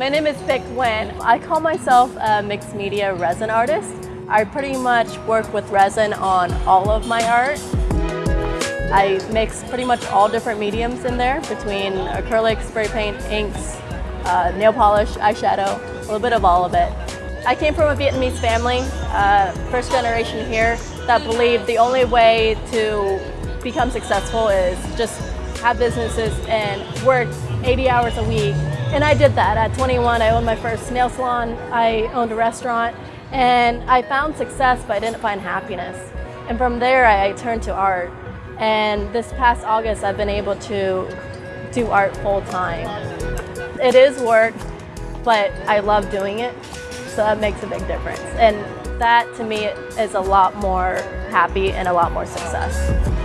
My name is Vic Nguyen. I call myself a mixed media resin artist. I pretty much work with resin on all of my art. I mix pretty much all different mediums in there between acrylic, spray paint, inks, uh, nail polish, eyeshadow, a little bit of all of it. I came from a Vietnamese family, uh, first generation here, that believed the only way to become successful is just have businesses and work 80 hours a week. And I did that. At 21, I owned my first nail salon, I owned a restaurant, and I found success, but I didn't find happiness. And from there, I turned to art. And this past August, I've been able to do art full time. It is work, but I love doing it, so that makes a big difference. And that to me is a lot more happy and a lot more success.